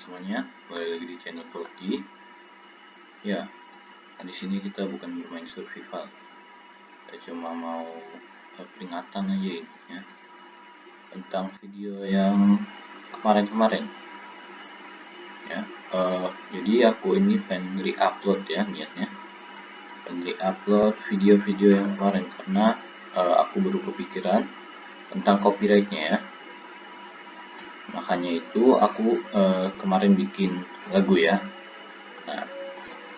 semuanya, kembali lagi di channel Volki. Ya, di sini kita bukan bermain survival. Kita cuma mau uh, peringatan aja ini ya. Tentang video yang kemarin-kemarin. Ya, uh, jadi aku ini pengen re-upload ya niatnya. Pengen re-upload video-video yang kemarin karena uh, aku baru kepikiran tentang copyrightnya ya makanya itu aku uh, kemarin bikin lagu ya. Nah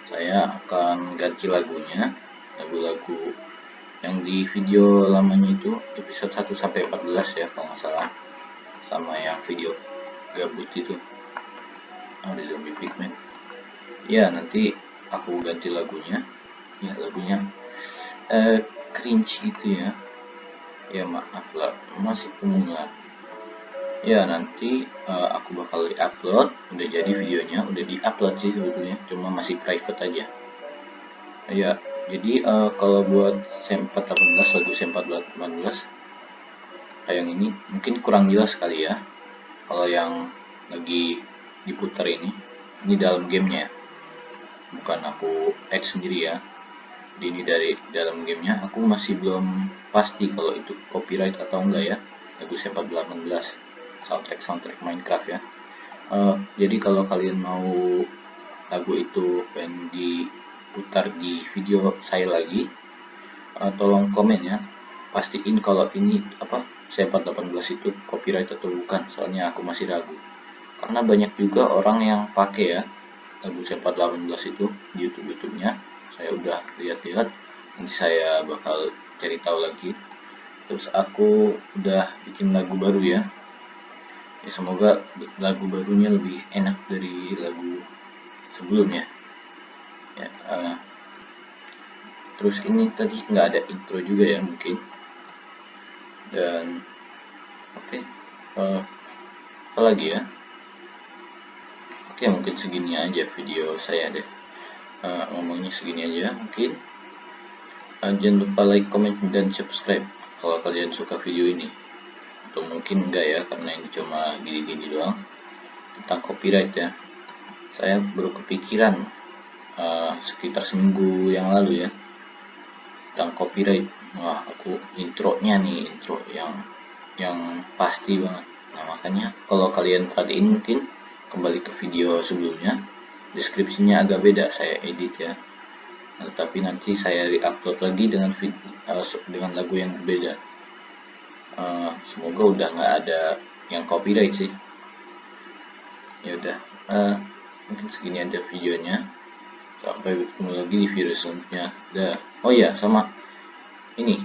saya akan ganti lagunya. Lagu-lagu yang di video lamanya itu episode 1 sampai 14 ya kalau nggak salah. Sama yang video gabut itu. Oh, di zombie pigman ya nanti aku ganti lagunya. Ya lagunya uh, cringe gitu ya. Ya maaf lah masih pemula ya nanti uh, aku bakal di-upload. Udah jadi videonya udah di-upload sih sebetulnya. Cuma masih private aja. Ya jadi uh, kalau buat sempat 18 lagu sempat 18 kayak ini mungkin kurang jelas sekali ya. Kalau yang lagi diputar ini ini dalam gamenya. Bukan aku add sendiri ya. Ini dari dalam gamenya. Aku masih belum pasti kalau itu copyright atau enggak ya lagu sempat 18 soundtrack soundtrack Minecraft ya. Uh, jadi kalau kalian mau lagu itu pengen diputar di video saya lagi uh, tolong komen ya. Pastiin kalau ini apa saya 418 itu copyright atau bukan soalnya aku masih ragu. Karena banyak juga orang yang pakai ya lagu saya 418 itu di YouTube YouTube-nya. Saya udah lihat-lihat nanti saya bakal cari tahu lagi. Terus aku udah bikin lagu baru ya ya semoga lagu barunya lebih enak dari lagu sebelumnya. Ya uh, terus ini tadi nggak ada intro juga ya mungkin. Dan oke okay, uh, apa lagi ya? Oke okay, mungkin segini aja video saya deh. Uh, ngomongnya segini aja mungkin. Uh, jangan lupa like comment dan subscribe kalau kalian suka video ini atau mungkin enggak ya karena ini cuma gini-gini doang. Tentang copyright ya. Saya baru kepikiran uh, sekitar seminggu yang lalu ya tentang copyright. Wah aku intronya nih intro yang yang pasti banget. Nah makanya kalau kalian perhatiin mungkin kembali ke video sebelumnya deskripsinya agak beda saya edit ya. Nah, tapi nanti saya re-upload lagi dengan video, uh, dengan lagu yang berbeda uh, semoga udah nggak ada yang copyright sih. Ya udah. Uh, mungkin segini aja videonya. Sampai bertemu lagi di video selanjutnya. Dah. Oh ya sama. Ini.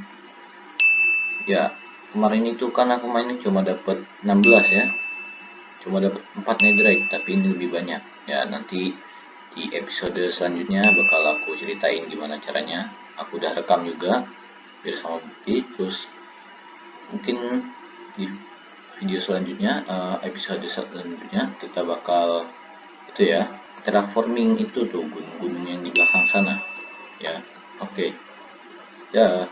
Ya kemarin itu kan aku mainin cuma dapat 16 ya. Cuma dapat 4 netherite tapi ini lebih banyak. Ya nanti di episode selanjutnya bakal aku ceritain gimana caranya. Aku udah rekam juga biar sama bukti. Terus mungkin di video selanjutnya uh, episode selanjutnya kita bakal itu ya terraforming itu tuh gunung-gunung yang di belakang sana ya oke okay. ya